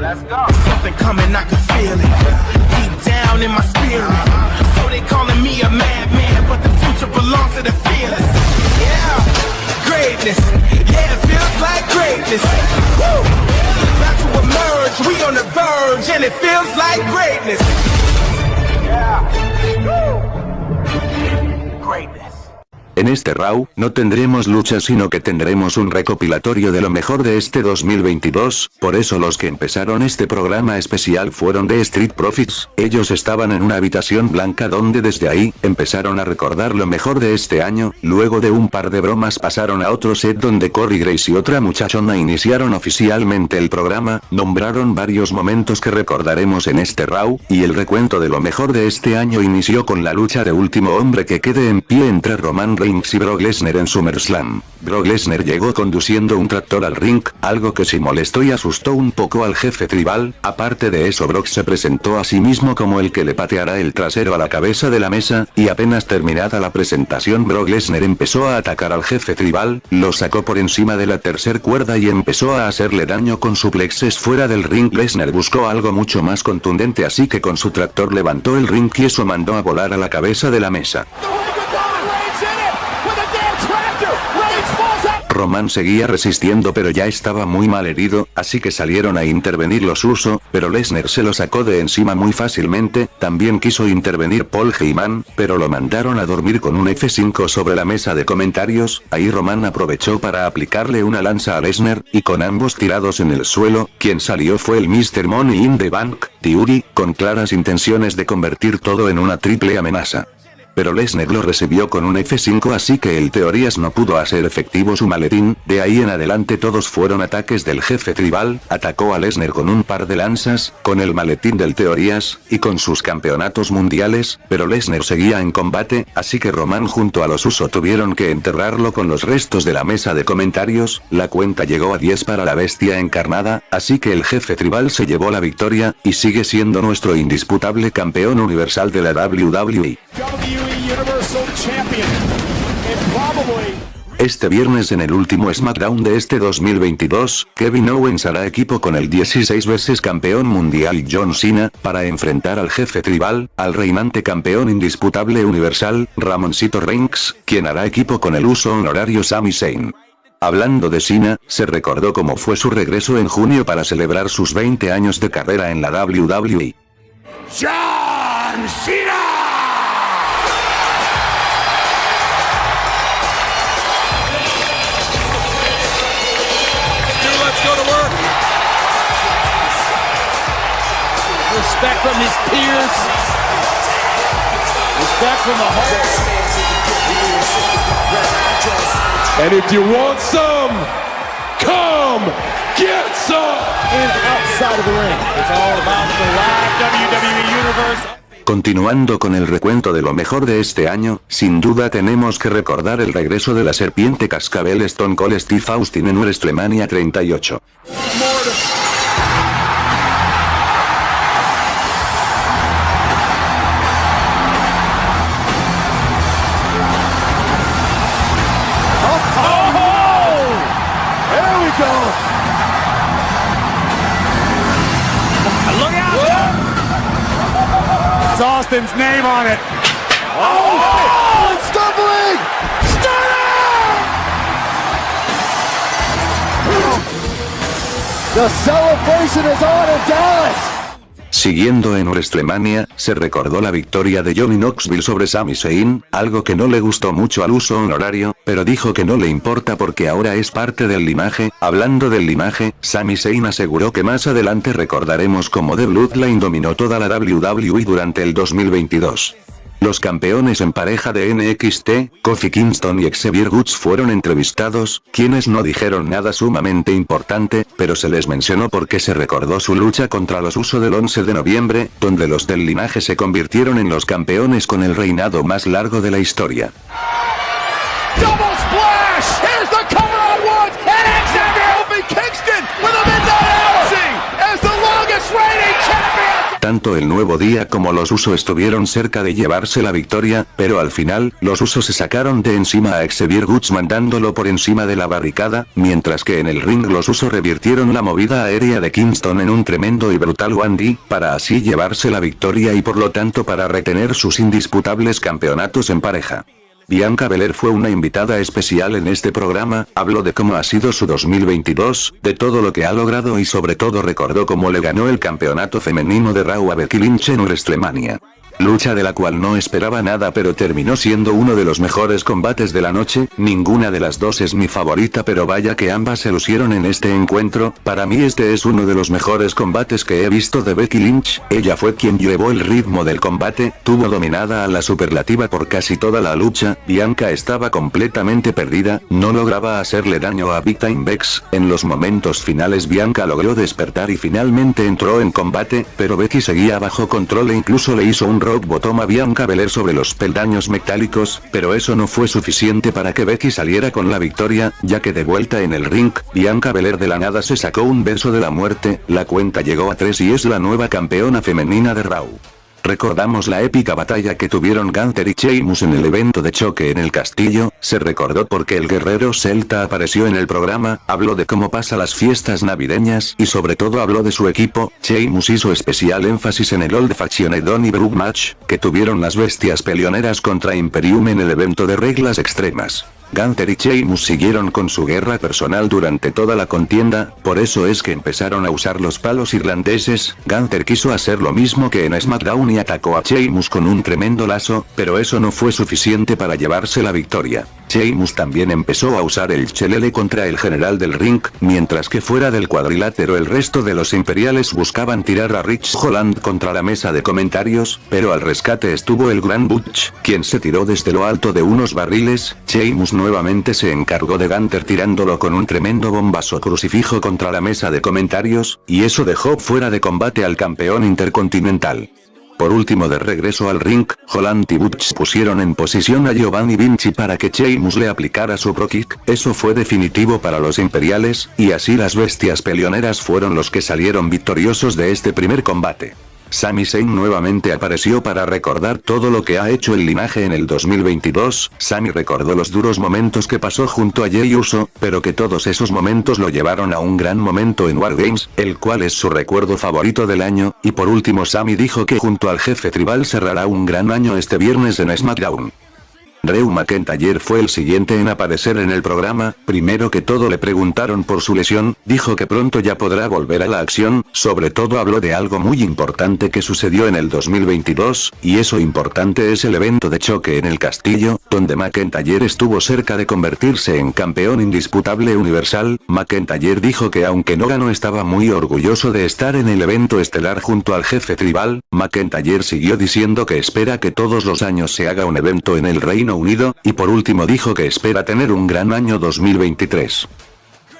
Let's go. Something coming, I can feel it. Deep down in my spirit. So they calling me a madman, but the future belongs to the fearless. Yeah, greatness. Yeah, it feels like greatness. Woo! About to emerge, we on the verge, and it feels like greatness. Yeah. Woo! Greatness. En este Raw, no tendremos luchas sino que tendremos un recopilatorio de lo mejor de este 2022, por eso los que empezaron este programa especial fueron de Street Profits, ellos estaban en una habitación blanca donde desde ahí, empezaron a recordar lo mejor de este año, luego de un par de bromas pasaron a otro set donde Corey Grace y otra muchachona iniciaron oficialmente el programa, nombraron varios momentos que recordaremos en este Raw, y el recuento de lo mejor de este año inició con la lucha de último hombre que quede en pie entre Roman Reigns y Brock Lesnar en SummerSlam. Brock Lesnar llegó conduciendo un tractor al ring, algo que sí molestó y asustó un poco al jefe tribal, aparte de eso Brock se presentó a sí mismo como el que le pateará el trasero a la cabeza de la mesa, y apenas terminada la presentación Brock Lesnar empezó a atacar al jefe tribal, lo sacó por encima de la tercer cuerda y empezó a hacerle daño con suplexes fuera del ring Lesnar buscó algo mucho más contundente así que con su tractor levantó el ring y eso mandó a volar a la cabeza de la mesa. Roman seguía resistiendo pero ya estaba muy mal herido, así que salieron a intervenir los Uso, pero Lesnar se lo sacó de encima muy fácilmente, también quiso intervenir Paul Heyman, pero lo mandaron a dormir con un F5 sobre la mesa de comentarios, ahí Roman aprovechó para aplicarle una lanza a Lesnar, y con ambos tirados en el suelo, quien salió fue el Mr. Money in the Bank, Theory, con claras intenciones de convertir todo en una triple amenaza pero Lesnar lo recibió con un F5 así que el Teorías no pudo hacer efectivo su maletín, de ahí en adelante todos fueron ataques del jefe tribal, atacó a Lesnar con un par de lanzas, con el maletín del Teorías, y con sus campeonatos mundiales, pero Lesnar seguía en combate, así que Roman junto a los Uso tuvieron que enterrarlo con los restos de la mesa de comentarios, la cuenta llegó a 10 para la bestia encarnada, así que el jefe tribal se llevó la victoria, y sigue siendo nuestro indisputable campeón universal de la WWE. Este viernes en el último SmackDown de este 2022, Kevin Owens hará equipo con el 16 veces campeón mundial John Cena, para enfrentar al jefe tribal, al reinante campeón indisputable universal, Ramoncito Reigns, quien hará equipo con el uso honorario Sami Zayn. Hablando de Cena, se recordó cómo fue su regreso en junio para celebrar sus 20 años de carrera en la WWE. John Cena! Respect from his peers. Respect from the heart. And if you want some, come get some. And outside of the ring. It's all about the live WWE Universe. Continuando con el recuento de lo mejor de este año, sin duda tenemos que recordar el regreso de la serpiente cascabel Stone Cold Steve Austin en WrestleMania 38. Austin's name on it. Oh, it's stumbling! The celebration is on in Dallas. Siguiendo en WrestleMania, se recordó la victoria de Johnny Knoxville sobre Sami Zayn, algo que no le gustó mucho al uso honorario, pero dijo que no le importa porque ahora es parte del linaje, hablando del linaje, Sami Zayn aseguró que más adelante recordaremos cómo The Bloodline dominó toda la WWE durante el 2022. Los campeones en pareja de NXT, Kofi Kingston y Xavier Woods fueron entrevistados, quienes no dijeron nada sumamente importante, pero se les mencionó porque se recordó su lucha contra los Uso del 11 de noviembre, donde los del linaje se convirtieron en los campeones con el reinado más largo de la historia. Tanto el nuevo día como los usos estuvieron cerca de llevarse la victoria, pero al final, los usos se sacaron de encima a Xavier Woods mandándolo por encima de la barricada, mientras que en el ring los usos revirtieron la movida aérea de Kingston en un tremendo y brutal 1D, para así llevarse la victoria y por lo tanto para retener sus indisputables campeonatos en pareja. Bianca Belair fue una invitada especial en este programa, habló de cómo ha sido su 2022, de todo lo que ha logrado y sobre todo recordó cómo le ganó el campeonato femenino de Raw a Becky Lynch en WrestleMania. Lucha de la cual no esperaba nada pero terminó siendo uno de los mejores combates de la noche, ninguna de las dos es mi favorita pero vaya que ambas se lucieron en este encuentro, para mí este es uno de los mejores combates que he visto de Becky Lynch, ella fue quien llevó el ritmo del combate, tuvo dominada a la superlativa por casi toda la lucha, Bianca estaba completamente perdida, no lograba hacerle daño a Big Time Bex, en los momentos finales Bianca logró despertar y finalmente entró en combate, pero Becky seguía bajo control e incluso le hizo un Rock Bottom a Bianca Belair sobre los peldaños metálicos, pero eso no fue suficiente para que Becky saliera con la victoria, ya que de vuelta en el ring, Bianca Belair de la nada se sacó un beso de la muerte, la cuenta llegó a 3 y es la nueva campeona femenina de Raw. Recordamos la épica batalla que tuvieron Gunther y Sheamus en el evento de choque en el castillo, se recordó porque el guerrero celta apareció en el programa, habló de cómo pasa las fiestas navideñas y sobre todo habló de su equipo, Sheamus hizo especial énfasis en el Old Faction Don Brook match, que tuvieron las bestias peleoneras contra Imperium en el evento de reglas extremas. Gunther y Sheamus siguieron con su guerra personal durante toda la contienda, por eso es que empezaron a usar los palos irlandeses, Gunther quiso hacer lo mismo que en SmackDown y atacó a Sheamus con un tremendo lazo, pero eso no fue suficiente para llevarse la victoria. Sheamus también empezó a usar el chelele contra el general del ring, mientras que fuera del cuadrilátero el resto de los imperiales buscaban tirar a Rich Holland contra la mesa de comentarios, pero al rescate estuvo el Gran Butch, quien se tiró desde lo alto de unos barriles, Sheamus nuevamente se encargó de Gunter tirándolo con un tremendo bombazo crucifijo contra la mesa de comentarios, y eso dejó fuera de combate al campeón intercontinental. Por último de regreso al ring, Holland y Butch pusieron en posición a Giovanni Vinci para que Sheamus le aplicara su pro kick, eso fue definitivo para los imperiales, y así las bestias peleoneras fueron los que salieron victoriosos de este primer combate. Sami Zayn nuevamente apareció para recordar todo lo que ha hecho el linaje en el 2022, Sami recordó los duros momentos que pasó junto a Jey Uso, pero que todos esos momentos lo llevaron a un gran momento en Wargames, el cual es su recuerdo favorito del año, y por último Sami dijo que junto al jefe tribal cerrará un gran año este viernes en SmackDown. Drew McIntyre fue el siguiente en aparecer en el programa, primero que todo le preguntaron por su lesión, dijo que pronto ya podrá volver a la acción, sobre todo habló de algo muy importante que sucedió en el 2022, y eso importante es el evento de choque en el castillo, donde McIntyre estuvo cerca de convertirse en campeón indisputable universal, McIntyre dijo que aunque no ganó estaba muy orgulloso de estar en el evento estelar junto al jefe tribal, McIntyre siguió diciendo que espera que todos los años se haga un evento en el reino Unido, y por último dijo que espera tener un gran año 2023.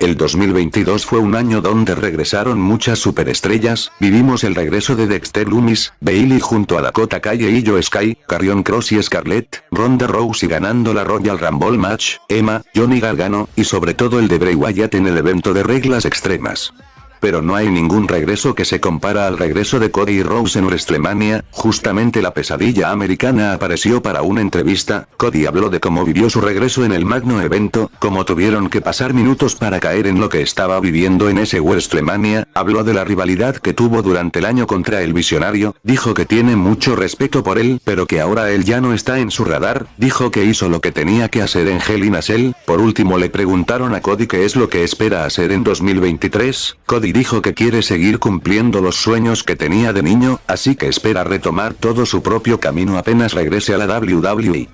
El 2022 fue un año donde regresaron muchas superestrellas, vivimos el regreso de Dexter Loomis, Bailey junto a Dakota Calle y Joe Sky, Carrion Cross y Scarlett, Ronda Rousey ganando la Royal Rumble Match, Emma, Johnny Gargano, y sobre todo el de Bray Wyatt en el evento de reglas extremas pero no hay ningún regreso que se compara al regreso de Cody y Rose en WrestleMania, justamente la pesadilla americana apareció para una entrevista, Cody habló de cómo vivió su regreso en el magno evento, cómo tuvieron que pasar minutos para caer en lo que estaba viviendo en ese WrestleMania, habló de la rivalidad que tuvo durante el año contra el visionario, dijo que tiene mucho respeto por él, pero que ahora él ya no está en su radar, dijo que hizo lo que tenía que hacer en Hell in a Cell, por último le preguntaron a Cody qué es lo que espera hacer en 2023, Cody dijo que quiere seguir cumpliendo los sueños que tenía de niño, así que espera retomar todo su propio camino apenas regrese a la WWE.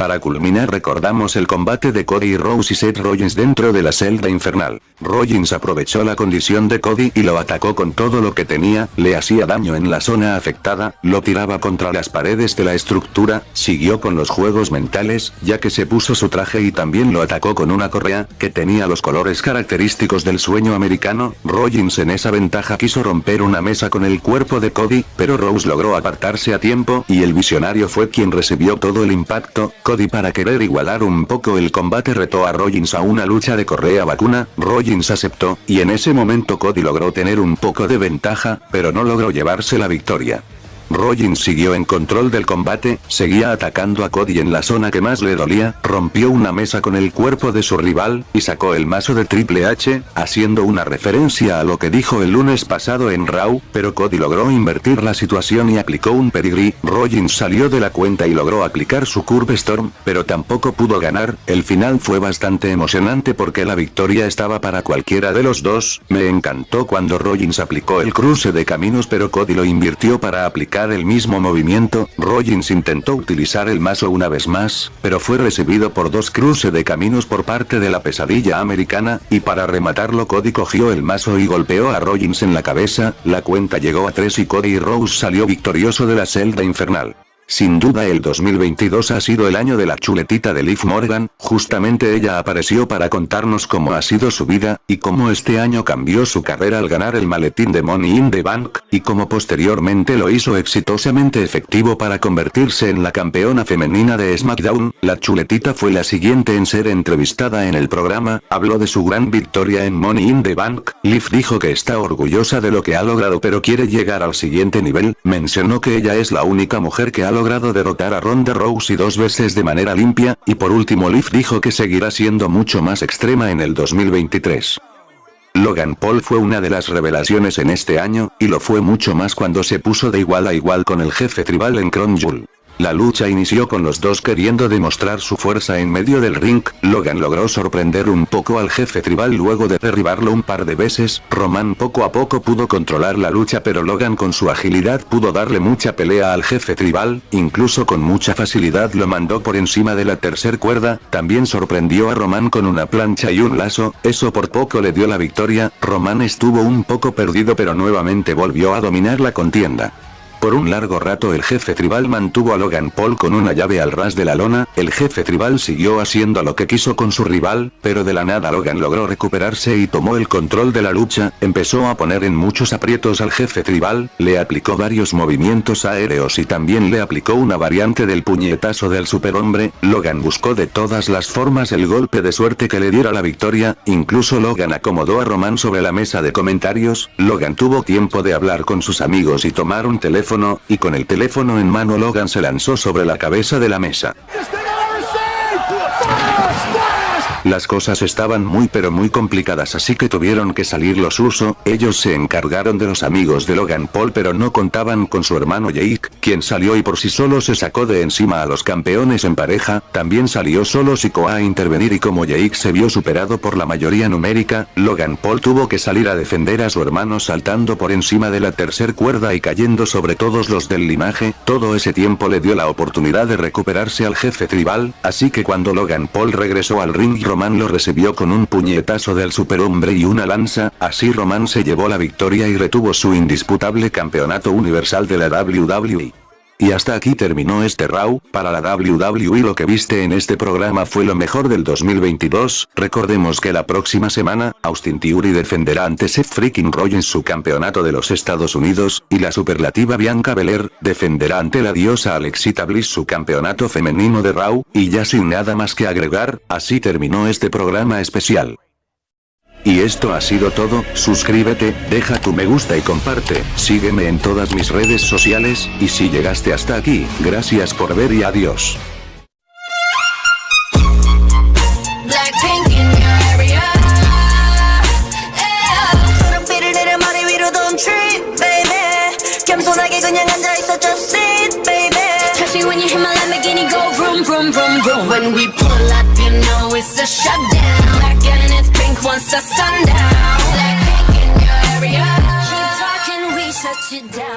Para culminar recordamos el combate de Cody Rose y Seth Rollins dentro de la celda infernal. Rollins aprovechó la condición de Cody y lo atacó con todo lo que tenía, le hacía daño en la zona afectada, lo tiraba contra las paredes de la estructura, siguió con los juegos mentales, ya que se puso su traje y también lo atacó con una correa, que tenía los colores característicos del sueño americano, Rollins en esa ventaja quiso romper una mesa con el cuerpo de Cody, pero Rose logró apartarse a tiempo y el visionario fue quien recibió todo el impacto, Cody para querer igualar un poco el combate retó a Rollins a una lucha de correa vacuna, Rollins aceptó, y en ese momento Cody logró tener un poco de ventaja, pero no logró llevarse la victoria. Rollins siguió en control del combate, seguía atacando a Cody en la zona que más le dolía, rompió una mesa con el cuerpo de su rival, y sacó el mazo de Triple H, haciendo una referencia a lo que dijo el lunes pasado en Raw, pero Cody logró invertir la situación y aplicó un pedigree, Rollins salió de la cuenta y logró aplicar su Curve Storm, pero tampoco pudo ganar, el final fue bastante emocionante porque la victoria estaba para cualquiera de los dos, me encantó cuando Rollins aplicó el cruce de caminos pero Cody lo invirtió para aplicar el mismo movimiento, Rollins intentó utilizar el mazo una vez más, pero fue recibido por dos cruces de caminos por parte de la pesadilla americana, y para rematarlo Cody cogió el mazo y golpeó a Rollins en la cabeza, la cuenta llegó a 3 y Cody Rose salió victorioso de la celda infernal. Sin duda el 2022 ha sido el año de la chuletita de Liv Morgan, justamente ella apareció para contarnos cómo ha sido su vida, y cómo este año cambió su carrera al ganar el maletín de Money in the Bank, y cómo posteriormente lo hizo exitosamente efectivo para convertirse en la campeona femenina de SmackDown, la chuletita fue la siguiente en ser entrevistada en el programa, habló de su gran victoria en Money in the Bank, Liv dijo que está orgullosa de lo que ha logrado pero quiere llegar al siguiente nivel, mencionó que ella es la única mujer que ha logrado derrotar a Ronda Rousey dos veces de manera limpia, y por último Liv dijo que seguirá siendo mucho más extrema en el 2023. Logan Paul fue una de las revelaciones en este año, y lo fue mucho más cuando se puso de igual a igual con el jefe tribal en Crown. La lucha inició con los dos queriendo demostrar su fuerza en medio del ring, Logan logró sorprender un poco al jefe tribal luego de derribarlo un par de veces, Roman poco a poco pudo controlar la lucha pero Logan con su agilidad pudo darle mucha pelea al jefe tribal, incluso con mucha facilidad lo mandó por encima de la tercer cuerda, también sorprendió a Roman con una plancha y un lazo, eso por poco le dio la victoria, Roman estuvo un poco perdido pero nuevamente volvió a dominar la contienda. Por un largo rato el jefe tribal mantuvo a Logan Paul con una llave al ras de la lona, el jefe tribal siguió haciendo lo que quiso con su rival, pero de la nada Logan logró recuperarse y tomó el control de la lucha, empezó a poner en muchos aprietos al jefe tribal, le aplicó varios movimientos aéreos y también le aplicó una variante del puñetazo del superhombre, Logan buscó de todas las formas el golpe de suerte que le diera la victoria, incluso Logan acomodó a Roman sobre la mesa de comentarios, Logan tuvo tiempo de hablar con sus amigos y tomar un teléfono y con el teléfono en mano Logan se lanzó sobre la cabeza de la mesa. Las cosas estaban muy pero muy complicadas así que tuvieron que salir los usos, ellos se encargaron de los amigos de Logan Paul pero no contaban con su hermano Jake, quien salió y por sí solo se sacó de encima a los campeones en pareja, también salió solo Siko a intervenir y como Jake se vio superado por la mayoría numérica, Logan Paul tuvo que salir a defender a su hermano saltando por encima de la tercer cuerda y cayendo sobre todos los del linaje, todo ese tiempo le dio la oportunidad de recuperarse al jefe tribal, así que cuando Logan Paul regresó al ring Roman lo recibió con un puñetazo del superhombre y una lanza, así Roman se llevó la victoria y retuvo su indisputable campeonato universal de la WWE. Y hasta aquí terminó este Raw, para la WWE lo que viste en este programa fue lo mejor del 2022, recordemos que la próxima semana, Austin Theory defenderá ante Seth Freaking Rollins su campeonato de los Estados Unidos, y la superlativa Bianca Belair, defenderá ante la diosa Alexita Bliss su campeonato femenino de Raw, y ya sin nada más que agregar, así terminó este programa especial. Y esto ha sido todo, suscríbete, deja tu me gusta y comparte, sígueme en todas mis redes sociales, y si llegaste hasta aquí, gracias por ver y adiós. when we you know it's a shutdown. once the sun down. Keep talking, we shut you down.